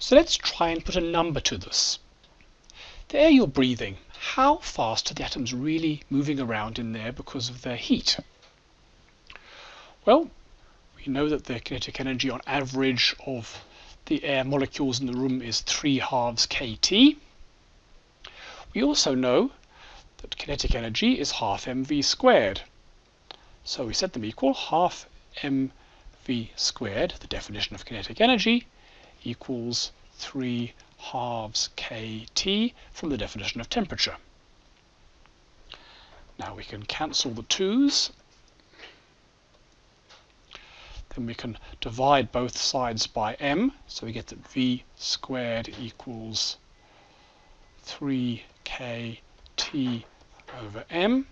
So let's try and put a number to this. The air you're breathing, how fast are the atoms really moving around in there because of their heat? Well, we know that the kinetic energy on average of the air molecules in the room is 3 halves kT. We also know that kinetic energy is half mv squared. So we set them equal half mv squared, the definition of kinetic energy, equals 3 halves kT from the definition of temperature. Now we can cancel the 2's. Then we can divide both sides by m, so we get that v squared equals 3 kt over m.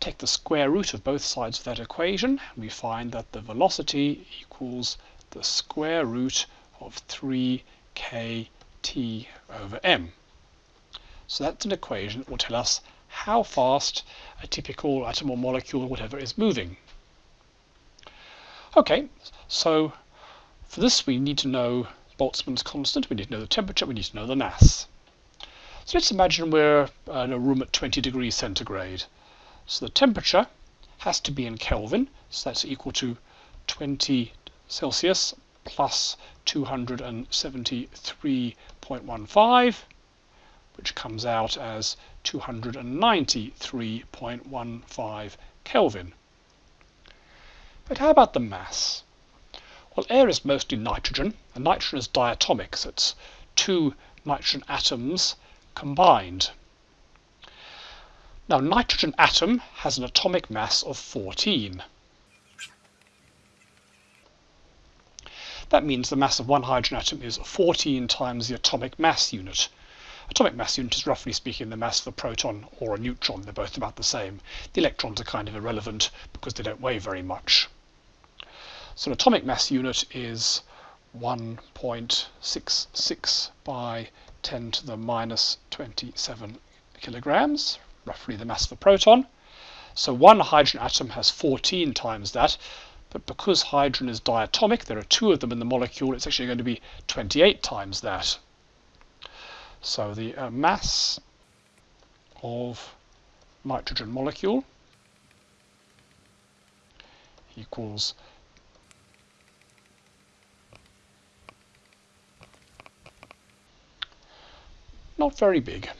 Take the square root of both sides of that equation, and we find that the velocity equals the square root of 3 kt over m. So that's an equation that will tell us how fast a typical atom or molecule or whatever is moving. Okay, so for this we need to know Boltzmann's constant, we need to know the temperature, we need to know the mass. So let's imagine we're uh, in a room at 20 degrees centigrade. So the temperature has to be in Kelvin, so that's equal to 20 Celsius plus 273.15, which comes out as 293.15 Kelvin. But how about the mass? Well, air is mostly nitrogen, and nitrogen is diatomic, so it's two nitrogen atoms combined. Now, nitrogen atom has an atomic mass of 14. That means the mass of one hydrogen atom is 14 times the atomic mass unit. Atomic mass unit is roughly speaking the mass of a proton or a neutron. They're both about the same. The electrons are kind of irrelevant because they don't weigh very much. So an atomic mass unit is 1.66 by 10 to the minus 27 kilograms, roughly the mass of a proton. So one hydrogen atom has 14 times that, but because hydrogen is diatomic, there are two of them in the molecule, it's actually going to be 28 times that. So the uh, mass of nitrogen molecule equals not very big.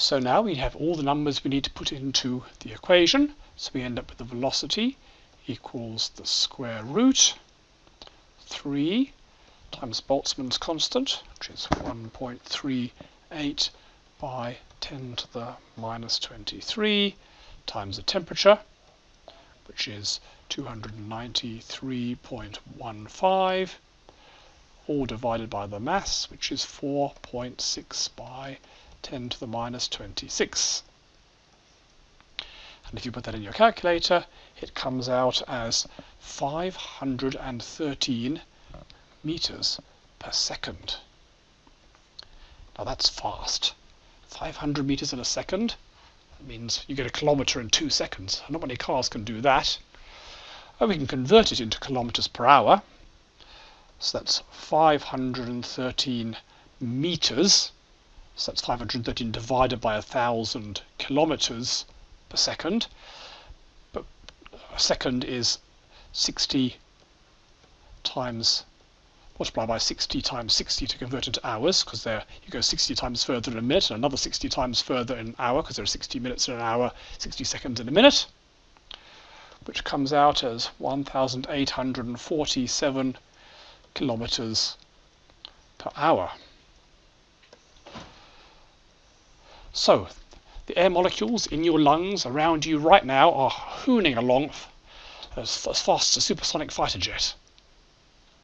So now we have all the numbers we need to put into the equation. So we end up with the velocity equals the square root 3 times Boltzmann's constant, which is 1.38 by 10 to the minus 23 times the temperature, which is 293.15 all divided by the mass, which is 4.6 by 10 to the minus 26. And if you put that in your calculator, it comes out as 513 meters per second. Now that's fast. 500 meters in a second. That means you get a kilometer in two seconds. Not many cars can do that. And we can convert it into kilometers per hour. So that's 513 meters. So that's 513 divided by 1,000 kilometers per second. But a second is 60 times multiply by 60 times 60 to convert into hours because there you go 60 times further in a minute and another 60 times further in an hour because there are 60 minutes in an hour 60 seconds in a minute which comes out as 1847 kilometers per hour. So, the air molecules in your lungs around you right now are hooning along as, as fast as a supersonic fighter jet.